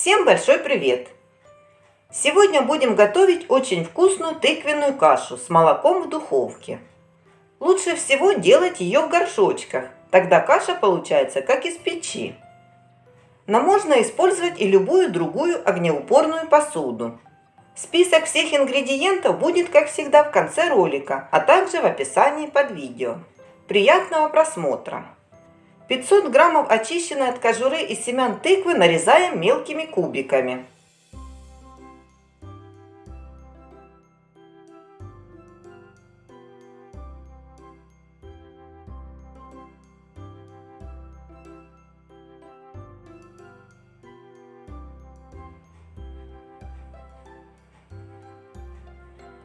Всем большой привет! Сегодня будем готовить очень вкусную тыквенную кашу с молоком в духовке. Лучше всего делать ее в горшочках, тогда каша получается как из печи. Но можно использовать и любую другую огнеупорную посуду. Список всех ингредиентов будет, как всегда, в конце ролика, а также в описании под видео. Приятного просмотра! 500 граммов очищенной от кожуры и семян тыквы нарезаем мелкими кубиками.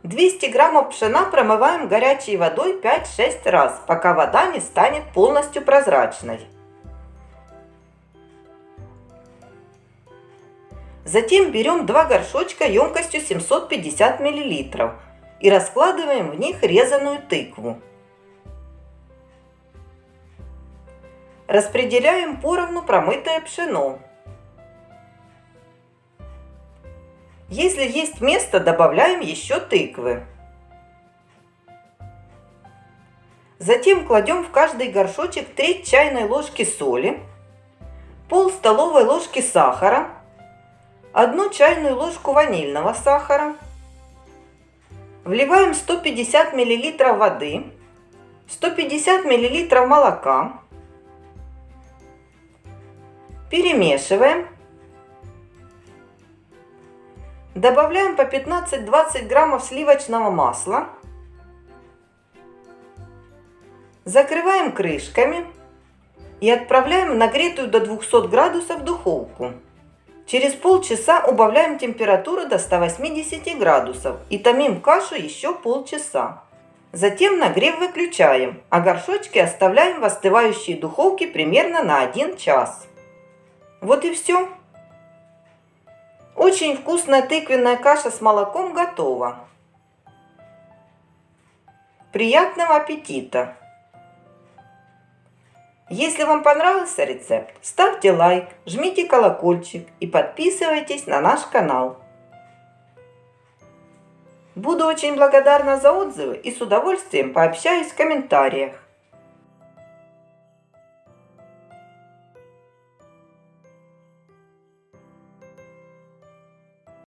200 граммов пшена промываем горячей водой 5-6 раз, пока вода не станет полностью прозрачной. Затем берем два горшочка емкостью 750 мл и раскладываем в них резаную тыкву. Распределяем поровну промытое пшено. Если есть место, добавляем еще тыквы. Затем кладем в каждый горшочек треть чайной ложки соли, пол столовой ложки сахара, одну чайную ложку ванильного сахара. Вливаем 150 мл воды, 150 мл молока. Перемешиваем Добавляем по 15-20 граммов сливочного масла. Закрываем крышками и отправляем в нагретую до 200 градусов духовку. Через полчаса убавляем температуру до 180 градусов и томим кашу еще полчаса. Затем нагрев выключаем, а горшочки оставляем в остывающей духовке примерно на 1 час. Вот и все. Очень вкусная тыквенная каша с молоком готова. Приятного аппетита! Если вам понравился рецепт, ставьте лайк, жмите колокольчик и подписывайтесь на наш канал. Буду очень благодарна за отзывы и с удовольствием пообщаюсь в комментариях.